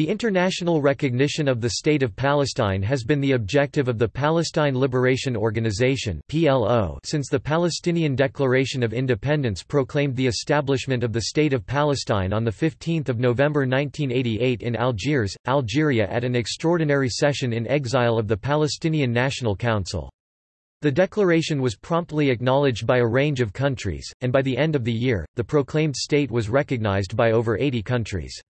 The international recognition of the State of Palestine has been the objective of the Palestine Liberation Organization since the Palestinian Declaration of Independence proclaimed the establishment of the State of Palestine on 15 November 1988 in Algiers, Algeria at an extraordinary session in exile of the Palestinian National Council. The declaration was promptly acknowledged by a range of countries, and by the end of the year, the proclaimed state was recognized by over 80 countries.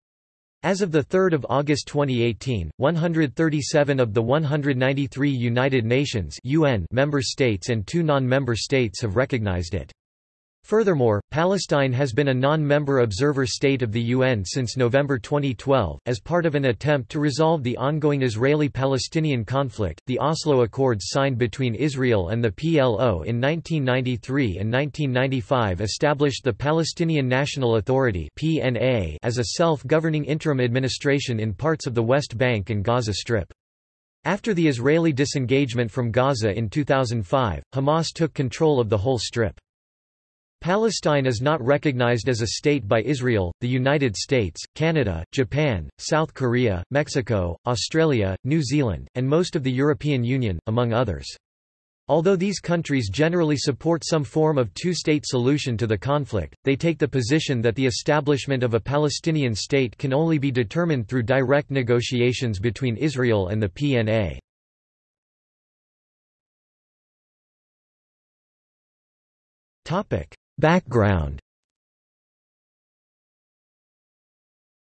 As of 3 August 2018, 137 of the 193 United Nations UN member states and two non-member states have recognized it. Furthermore, Palestine has been a non-member observer state of the UN since November 2012. As part of an attempt to resolve the ongoing Israeli-Palestinian conflict, the Oslo Accords signed between Israel and the PLO in 1993 and 1995 established the Palestinian National Authority (PNA) as a self-governing interim administration in parts of the West Bank and Gaza Strip. After the Israeli disengagement from Gaza in 2005, Hamas took control of the whole strip. Palestine is not recognized as a state by Israel, the United States, Canada, Japan, South Korea, Mexico, Australia, New Zealand, and most of the European Union, among others. Although these countries generally support some form of two-state solution to the conflict, they take the position that the establishment of a Palestinian state can only be determined through direct negotiations between Israel and the PNA. Topic: Background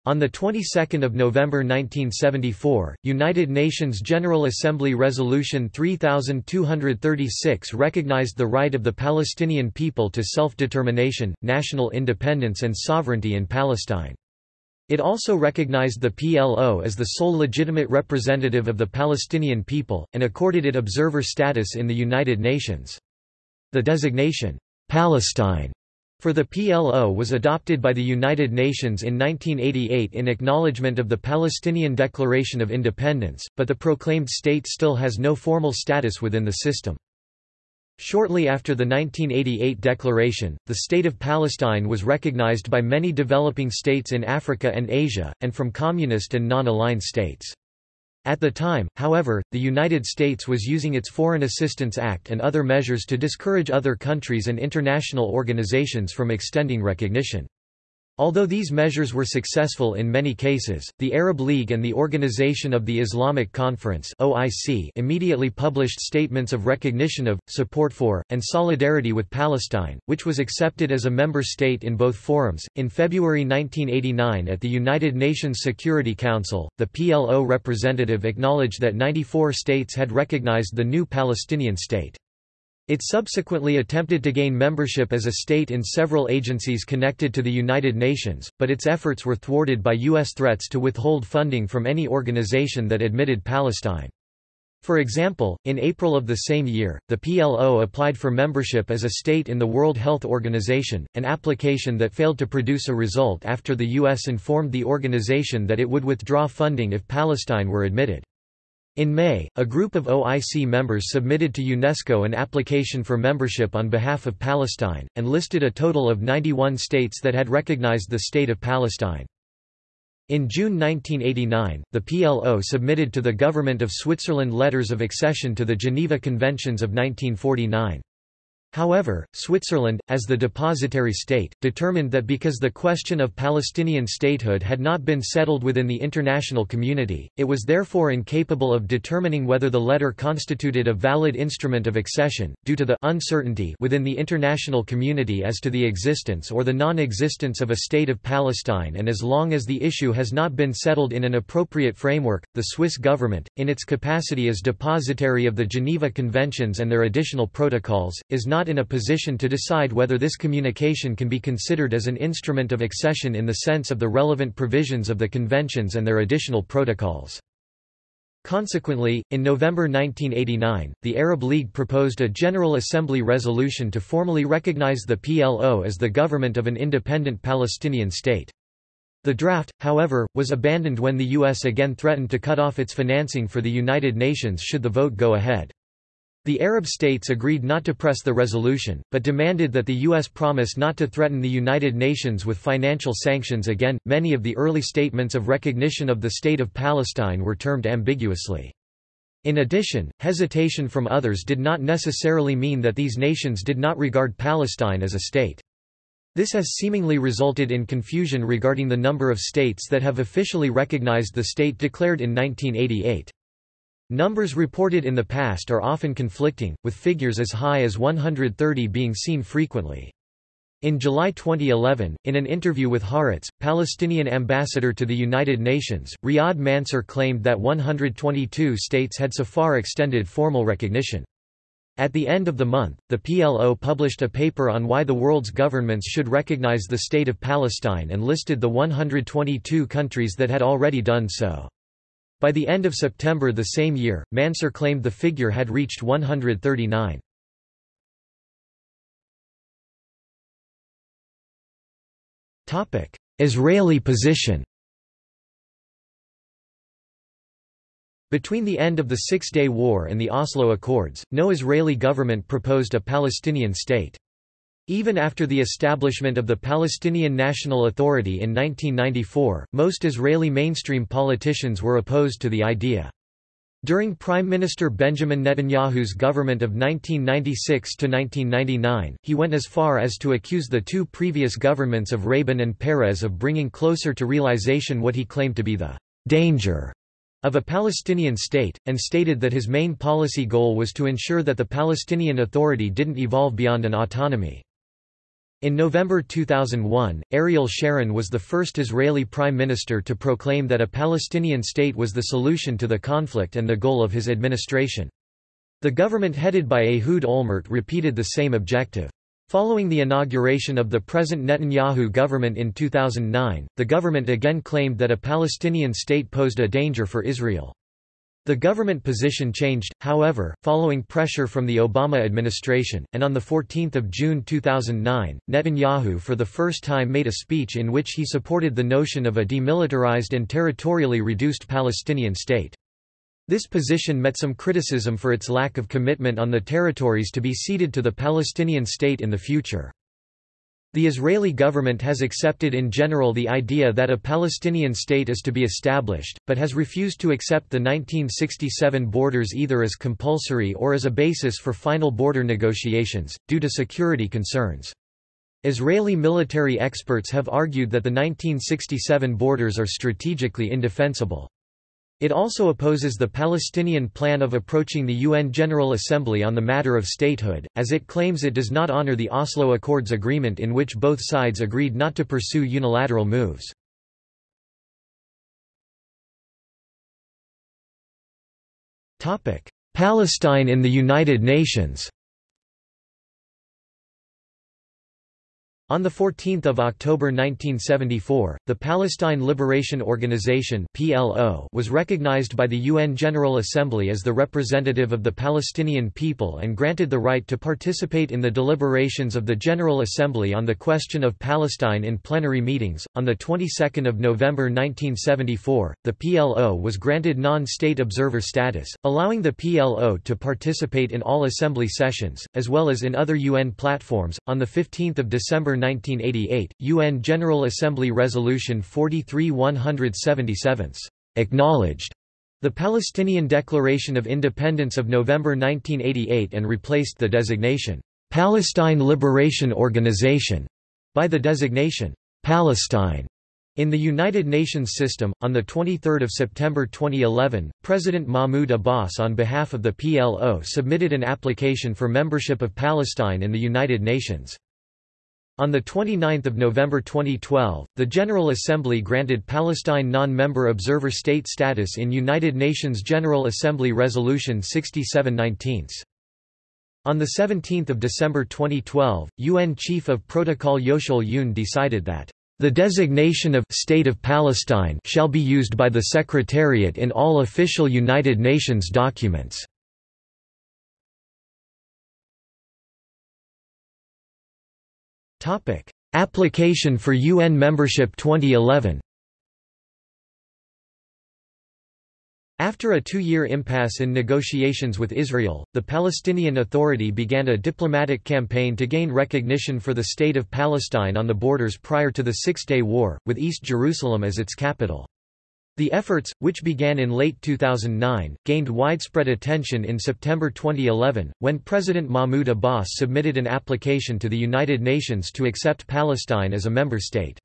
On the 22nd of November 1974, United Nations General Assembly Resolution 3236 recognized the right of the Palestinian people to self-determination, national independence and sovereignty in Palestine. It also recognized the PLO as the sole legitimate representative of the Palestinian people, and accorded it observer status in the United Nations. The designation, Palestine for the PLO was adopted by the United Nations in 1988 in acknowledgement of the Palestinian Declaration of Independence, but the proclaimed state still has no formal status within the system. Shortly after the 1988 declaration, the State of Palestine was recognized by many developing states in Africa and Asia, and from communist and non-aligned states. At the time, however, the United States was using its Foreign Assistance Act and other measures to discourage other countries and international organizations from extending recognition. Although these measures were successful in many cases, the Arab League and the Organization of the Islamic Conference (OIC) immediately published statements of recognition of, support for, and solidarity with Palestine, which was accepted as a member state in both forums. In February 1989 at the United Nations Security Council, the PLO representative acknowledged that 94 states had recognized the new Palestinian state. It subsequently attempted to gain membership as a state in several agencies connected to the United Nations, but its efforts were thwarted by U.S. threats to withhold funding from any organization that admitted Palestine. For example, in April of the same year, the PLO applied for membership as a state in the World Health Organization, an application that failed to produce a result after the U.S. informed the organization that it would withdraw funding if Palestine were admitted. In May, a group of OIC members submitted to UNESCO an application for membership on behalf of Palestine, and listed a total of 91 states that had recognized the State of Palestine. In June 1989, the PLO submitted to the government of Switzerland letters of accession to the Geneva Conventions of 1949. However, Switzerland, as the depositary state, determined that because the question of Palestinian statehood had not been settled within the international community, it was therefore incapable of determining whether the letter constituted a valid instrument of accession, due to the uncertainty within the international community as to the existence or the non-existence of a state of Palestine and as long as the issue has not been settled in an appropriate framework, the Swiss government, in its capacity as depositary of the Geneva Conventions and their additional protocols, is not not in a position to decide whether this communication can be considered as an instrument of accession in the sense of the relevant provisions of the conventions and their additional protocols. Consequently, in November 1989, the Arab League proposed a General Assembly resolution to formally recognize the PLO as the government of an independent Palestinian state. The draft, however, was abandoned when the U.S. again threatened to cut off its financing for the United Nations should the vote go ahead. The Arab states agreed not to press the resolution, but demanded that the U.S. promise not to threaten the United Nations with financial sanctions again. Many of the early statements of recognition of the State of Palestine were termed ambiguously. In addition, hesitation from others did not necessarily mean that these nations did not regard Palestine as a state. This has seemingly resulted in confusion regarding the number of states that have officially recognized the state declared in 1988. Numbers reported in the past are often conflicting, with figures as high as 130 being seen frequently. In July 2011, in an interview with Haaretz, Palestinian ambassador to the United Nations, Riyad Mansour claimed that 122 states had so far extended formal recognition. At the end of the month, the PLO published a paper on why the world's governments should recognize the State of Palestine and listed the 122 countries that had already done so. By the end of September the same year, Mansour claimed the figure had reached 139. Israeli position Between the end of the Six-Day War and the Oslo Accords, no Israeli government proposed a Palestinian state. Even after the establishment of the Palestinian National Authority in 1994, most Israeli mainstream politicians were opposed to the idea. During Prime Minister Benjamin Netanyahu's government of 1996 to 1999, he went as far as to accuse the two previous governments of Rabin and Peres of bringing closer to realization what he claimed to be the «danger» of a Palestinian state, and stated that his main policy goal was to ensure that the Palestinian Authority didn't evolve beyond an autonomy. In November 2001, Ariel Sharon was the first Israeli prime minister to proclaim that a Palestinian state was the solution to the conflict and the goal of his administration. The government headed by Ehud Olmert repeated the same objective. Following the inauguration of the present Netanyahu government in 2009, the government again claimed that a Palestinian state posed a danger for Israel. The government position changed, however, following pressure from the Obama administration, and on 14 June 2009, Netanyahu for the first time made a speech in which he supported the notion of a demilitarized and territorially reduced Palestinian state. This position met some criticism for its lack of commitment on the territories to be ceded to the Palestinian state in the future. The Israeli government has accepted in general the idea that a Palestinian state is to be established, but has refused to accept the 1967 borders either as compulsory or as a basis for final border negotiations, due to security concerns. Israeli military experts have argued that the 1967 borders are strategically indefensible. It also opposes the Palestinian plan of approaching the UN General Assembly on the matter of statehood, as it claims it does not honor the Oslo Accords agreement in which both sides agreed not to pursue unilateral moves. Palestine in the United Nations On 14 October 1974, the Palestine Liberation Organization (PLO) was recognized by the UN General Assembly as the representative of the Palestinian people and granted the right to participate in the deliberations of the General Assembly on the question of Palestine in plenary meetings. On the 22nd of November 1974, the PLO was granted non-state observer status, allowing the PLO to participate in all assembly sessions as well as in other UN platforms. On the 15th of December 1988, UN General Assembly Resolution 43-177 acknowledged the Palestinian Declaration of Independence of November 1988 and replaced the designation, "'Palestine Liberation Organization' by the designation, "'Palestine' In the United Nations system, on 23 September 2011, President Mahmoud Abbas on behalf of the PLO submitted an application for membership of Palestine in the United Nations. On 29 November 2012, the General Assembly granted Palestine non-member observer state status in United Nations General Assembly Resolution 6719. On 17 December 2012, UN Chief of Protocol Yeocheol Yoon decided that the designation of State of Palestine shall be used by the Secretariat in all official United Nations documents. Topic: Application for UN membership 2011. After a two-year impasse in negotiations with Israel, the Palestinian Authority began a diplomatic campaign to gain recognition for the State of Palestine on the borders prior to the Six-Day War, with East Jerusalem as its capital. The efforts, which began in late 2009, gained widespread attention in September 2011, when President Mahmoud Abbas submitted an application to the United Nations to accept Palestine as a member state.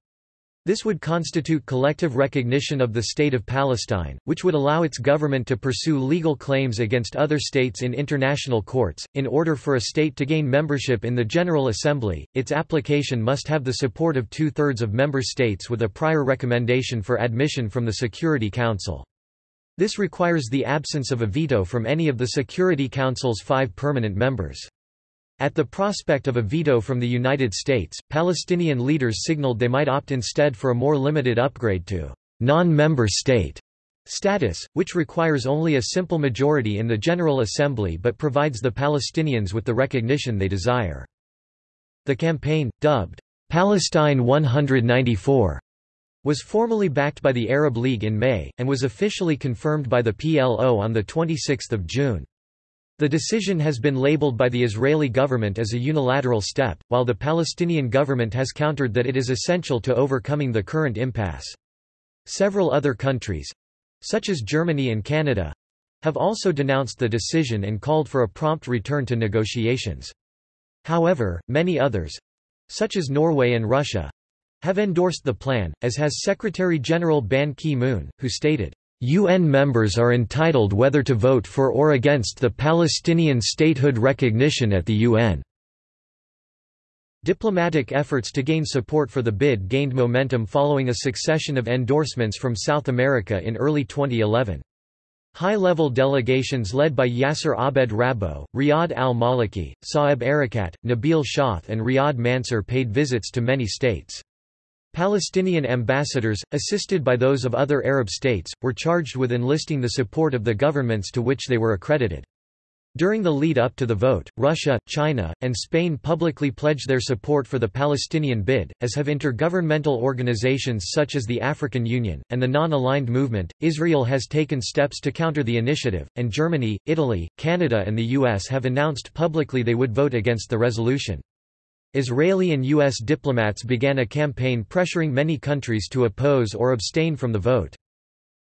This would constitute collective recognition of the State of Palestine, which would allow its government to pursue legal claims against other states in international courts. In order for a state to gain membership in the General Assembly, its application must have the support of two thirds of member states with a prior recommendation for admission from the Security Council. This requires the absence of a veto from any of the Security Council's five permanent members. At the prospect of a veto from the United States, Palestinian leaders signaled they might opt instead for a more limited upgrade to non-member state status, which requires only a simple majority in the General Assembly but provides the Palestinians with the recognition they desire. The campaign, dubbed Palestine 194, was formally backed by the Arab League in May, and was officially confirmed by the PLO on 26 June. The decision has been labeled by the Israeli government as a unilateral step, while the Palestinian government has countered that it is essential to overcoming the current impasse. Several other countries—such as Germany and Canada—have also denounced the decision and called for a prompt return to negotiations. However, many others—such as Norway and Russia—have endorsed the plan, as has Secretary-General Ban Ki-moon, who stated, UN members are entitled whether to vote for or against the Palestinian statehood recognition at the UN. Diplomatic efforts to gain support for the bid gained momentum following a succession of endorsements from South America in early 2011. High-level delegations led by Yasser Abed Rabbo, Riyad al-Maliki, Saeb Erekat, Nabil Shaath and Riyad Mansour paid visits to many states. Palestinian ambassadors, assisted by those of other Arab states, were charged with enlisting the support of the governments to which they were accredited. During the lead-up to the vote, Russia, China, and Spain publicly pledged their support for the Palestinian bid, as have intergovernmental organizations such as the African Union, and the Non-Aligned Movement. Israel has taken steps to counter the initiative, and Germany, Italy, Canada and the US have announced publicly they would vote against the resolution. Israeli and U.S. diplomats began a campaign pressuring many countries to oppose or abstain from the vote.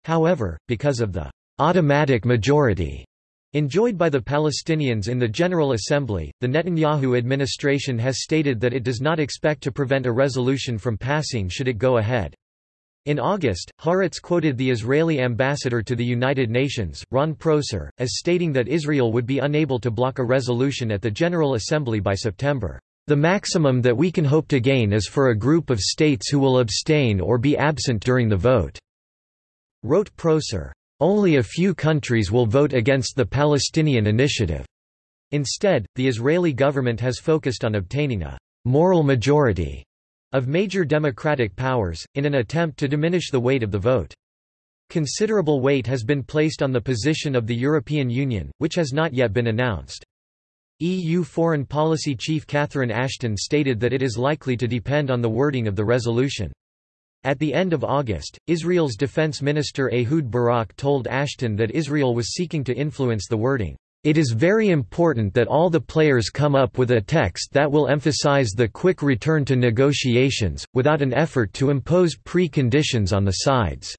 However, because of the automatic majority enjoyed by the Palestinians in the General Assembly, the Netanyahu administration has stated that it does not expect to prevent a resolution from passing should it go ahead. In August, Haaretz quoted the Israeli ambassador to the United Nations, Ron Prosor, as stating that Israel would be unable to block a resolution at the General Assembly by September. The maximum that we can hope to gain is for a group of states who will abstain or be absent during the vote," wrote Prosor. Only a few countries will vote against the Palestinian initiative. Instead, the Israeli government has focused on obtaining a moral majority of major democratic powers, in an attempt to diminish the weight of the vote. Considerable weight has been placed on the position of the European Union, which has not yet been announced. EU Foreign Policy Chief Catherine Ashton stated that it is likely to depend on the wording of the resolution. At the end of August, Israel's Defense Minister Ehud Barak told Ashton that Israel was seeking to influence the wording. It is very important that all the players come up with a text that will emphasize the quick return to negotiations, without an effort to impose pre-conditions on the sides.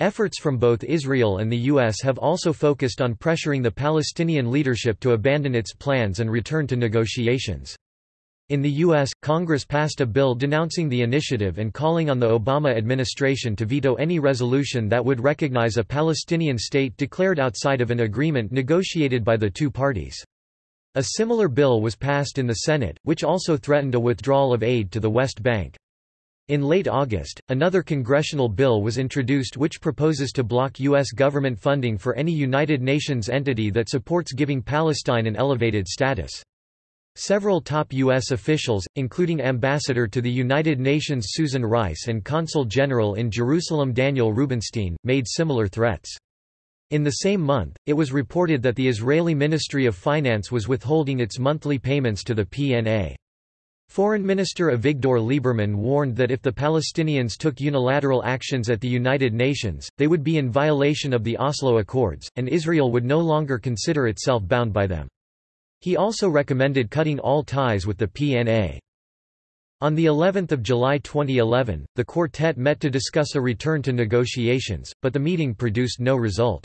Efforts from both Israel and the U.S. have also focused on pressuring the Palestinian leadership to abandon its plans and return to negotiations. In the U.S., Congress passed a bill denouncing the initiative and calling on the Obama administration to veto any resolution that would recognize a Palestinian state declared outside of an agreement negotiated by the two parties. A similar bill was passed in the Senate, which also threatened a withdrawal of aid to the West Bank. In late August, another congressional bill was introduced which proposes to block U.S. government funding for any United Nations entity that supports giving Palestine an elevated status. Several top U.S. officials, including Ambassador to the United Nations Susan Rice and Consul General in Jerusalem Daniel Rubinstein, made similar threats. In the same month, it was reported that the Israeli Ministry of Finance was withholding its monthly payments to the PNA. Foreign Minister Avigdor Lieberman warned that if the Palestinians took unilateral actions at the United Nations, they would be in violation of the Oslo Accords, and Israel would no longer consider itself bound by them. He also recommended cutting all ties with the PNA. On the 11th of July 2011, the quartet met to discuss a return to negotiations, but the meeting produced no result.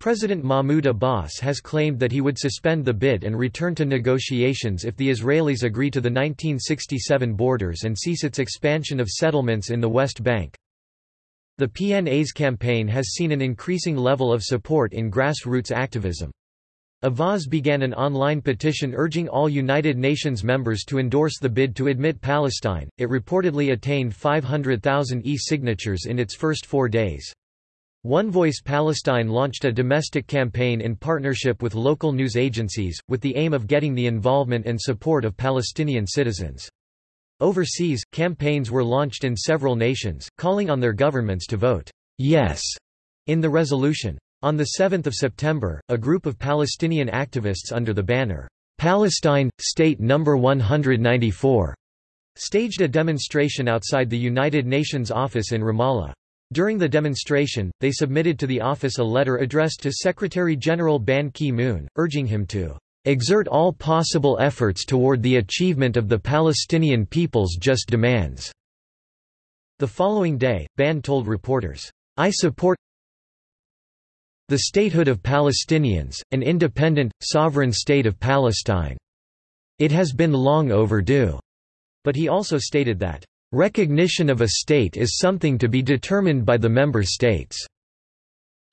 President Mahmoud Abbas has claimed that he would suspend the bid and return to negotiations if the Israelis agree to the 1967 borders and cease its expansion of settlements in the West Bank. The PNA's campaign has seen an increasing level of support in grassroots activism. Avaaz began an online petition urging all United Nations members to endorse the bid to admit Palestine. It reportedly attained 500,000 e-signatures in its first four days. One Voice Palestine launched a domestic campaign in partnership with local news agencies, with the aim of getting the involvement and support of Palestinian citizens. Overseas, campaigns were launched in several nations, calling on their governments to vote yes in the resolution. On 7 September, a group of Palestinian activists under the banner, Palestine, State No. 194, staged a demonstration outside the United Nations office in Ramallah. During the demonstration, they submitted to the office a letter addressed to Secretary-General Ban Ki-moon, urging him to exert all possible efforts toward the achievement of the Palestinian people's just demands." The following day, Ban told reporters, I support the statehood of Palestinians, an independent, sovereign state of Palestine. It has been long overdue. But he also stated that Recognition of a state is something to be determined by the member states.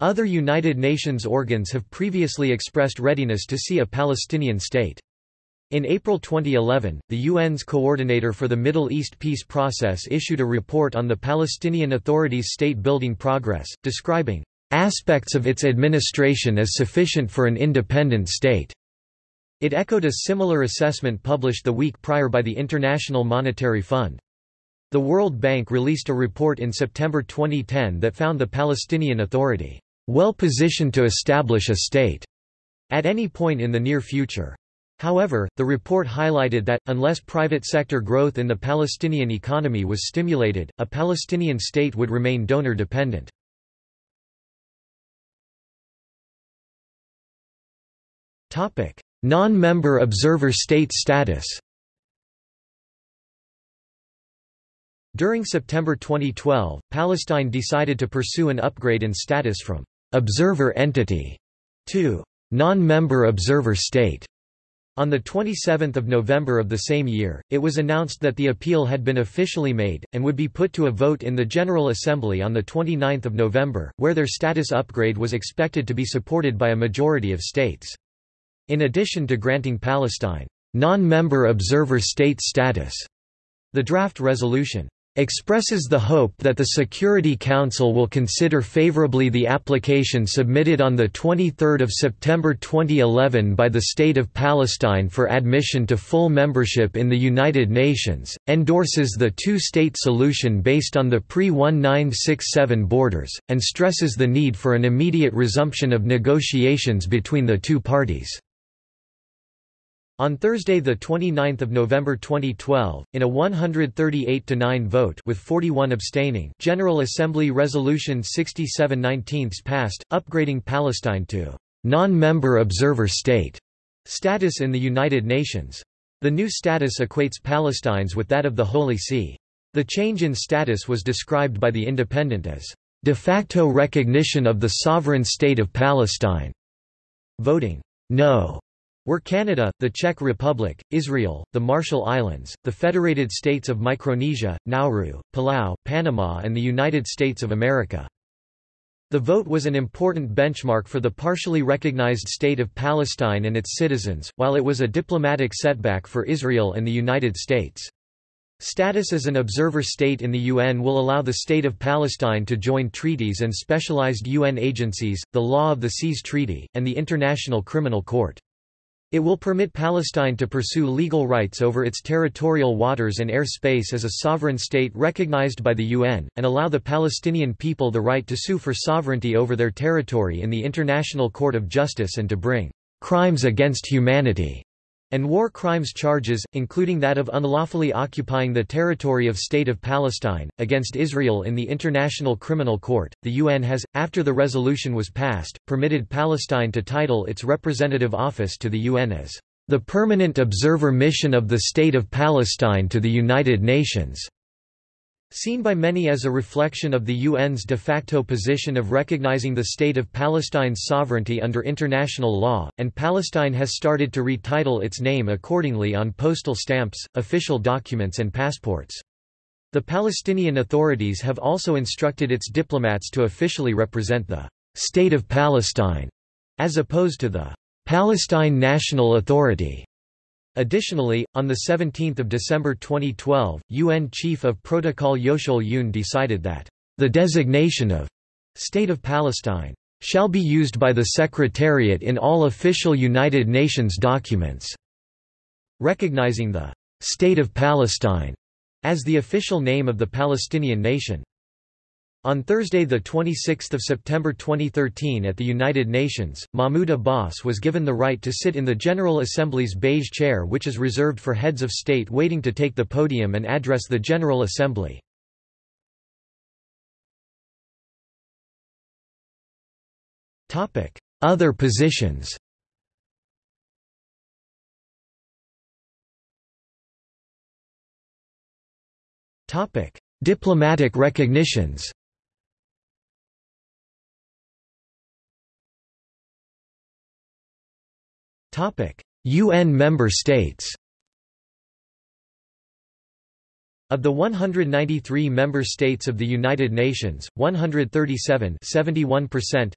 Other United Nations organs have previously expressed readiness to see a Palestinian state. In April 2011, the UN's coordinator for the Middle East peace process issued a report on the Palestinian Authority's state-building progress, describing aspects of its administration as sufficient for an independent state. It echoed a similar assessment published the week prior by the International Monetary Fund. The World Bank released a report in September 2010 that found the Palestinian Authority well positioned to establish a state at any point in the near future. However, the report highlighted that, unless private sector growth in the Palestinian economy was stimulated, a Palestinian state would remain donor-dependent. Non-member observer state status During September 2012, Palestine decided to pursue an upgrade in status from «observer entity» to «non-member observer state». On 27 November of the same year, it was announced that the appeal had been officially made, and would be put to a vote in the General Assembly on 29 November, where their status upgrade was expected to be supported by a majority of states. In addition to granting Palestine non-member observer state status, the draft resolution expresses the hope that the Security Council will consider favorably the application submitted on 23 September 2011 by the State of Palestine for admission to full membership in the United Nations, endorses the two-state solution based on the pre-1967 borders, and stresses the need for an immediate resumption of negotiations between the two parties. On Thursday 29 November 2012, in a 138-9 vote with 41 abstaining General Assembly Resolution 6719 passed, upgrading Palestine to «non-member observer state» status in the United Nations. The new status equates Palestine's with that of the Holy See. The change in status was described by The Independent as de facto recognition of the sovereign state of Palestine. Voting no were Canada, the Czech Republic, Israel, the Marshall Islands, the Federated States of Micronesia, Nauru, Palau, Panama and the United States of America. The vote was an important benchmark for the partially recognized state of Palestine and its citizens, while it was a diplomatic setback for Israel and the United States. Status as an observer state in the UN will allow the State of Palestine to join treaties and specialized UN agencies, the Law of the Seas Treaty, and the International Criminal Court. It will permit Palestine to pursue legal rights over its territorial waters and air space as a sovereign state recognized by the UN, and allow the Palestinian people the right to sue for sovereignty over their territory in the International Court of Justice and to bring crimes against humanity and war crimes charges, including that of unlawfully occupying the territory of State of Palestine, against Israel in the International Criminal Court. The UN has, after the resolution was passed, permitted Palestine to title its representative office to the UN as the Permanent Observer Mission of the State of Palestine to the United Nations. Seen by many as a reflection of the UN's de facto position of recognizing the state of Palestine's sovereignty under international law, and Palestine has started to retitle its name accordingly on postal stamps, official documents and passports. The Palestinian authorities have also instructed its diplomats to officially represent the State of Palestine, as opposed to the Palestine National Authority. Additionally, on 17 December 2012, UN Chief of Protocol Yeocheol Yoon decided that, "...the designation of State of Palestine shall be used by the Secretariat in all official United Nations documents." Recognizing the "...State of Palestine," as the official name of the Palestinian nation. On Thursday 26 September 2013 at the United Nations, Mahmoud Abbas was given the right to sit in the General Assembly's beige chair which is reserved for heads of state waiting to take the podium and address the General Assembly. Other positions Diplomatic recognitions UN member states Of the 193 member states of the United Nations, 137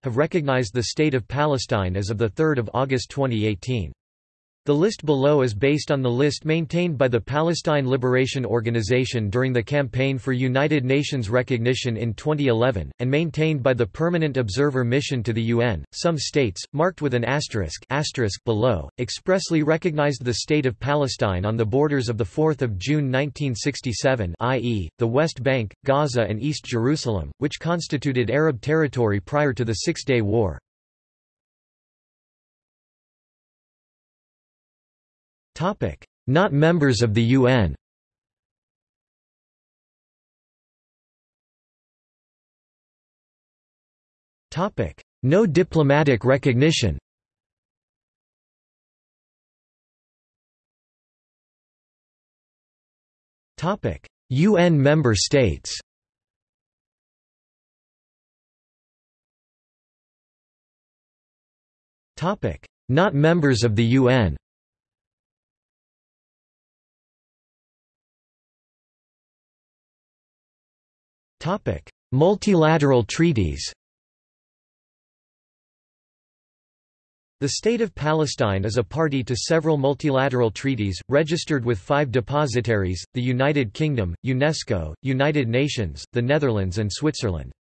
have recognized the State of Palestine as of 3 August 2018. The list below is based on the list maintained by the Palestine Liberation Organization during the campaign for United Nations recognition in 2011, and maintained by the Permanent Observer Mission to the UN. Some states, marked with an asterisk, asterisk below, expressly recognized the State of Palestine on the borders of 4 June 1967 i.e., the West Bank, Gaza and East Jerusalem, which constituted Arab territory prior to the Six-Day War. Not members of the UN No diplomatic recognition. UN member states. Not members of the UN Multilateral treaties The State of Palestine is a party to several multilateral treaties, registered with five depositaries, the United Kingdom, UNESCO, United Nations, the Netherlands and Switzerland.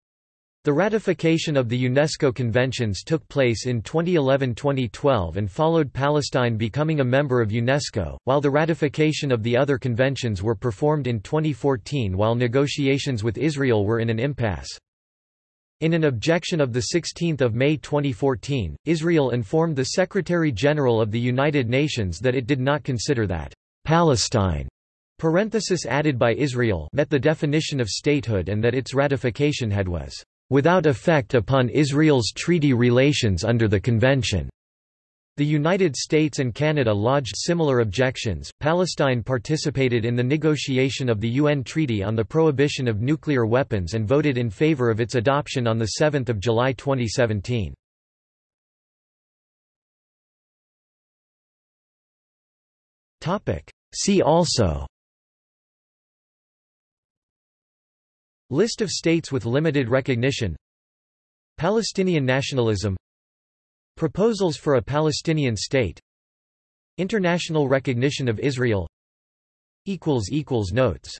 The ratification of the UNESCO conventions took place in 2011–2012 and followed Palestine becoming a member of UNESCO, while the ratification of the other conventions were performed in 2014 while negotiations with Israel were in an impasse. In an objection of 16 May 2014, Israel informed the Secretary-General of the United Nations that it did not consider that Palestine parenthesis added by Israel met the definition of statehood and that its ratification had was without effect upon Israel's treaty relations under the convention. The United States and Canada lodged similar objections. Palestine participated in the negotiation of the UN Treaty on the Prohibition of Nuclear Weapons and voted in favor of its adoption on 7 July 2017. See also List of states with limited recognition. Palestinian nationalism. Proposals for a Palestinian state. International recognition of Israel. Notes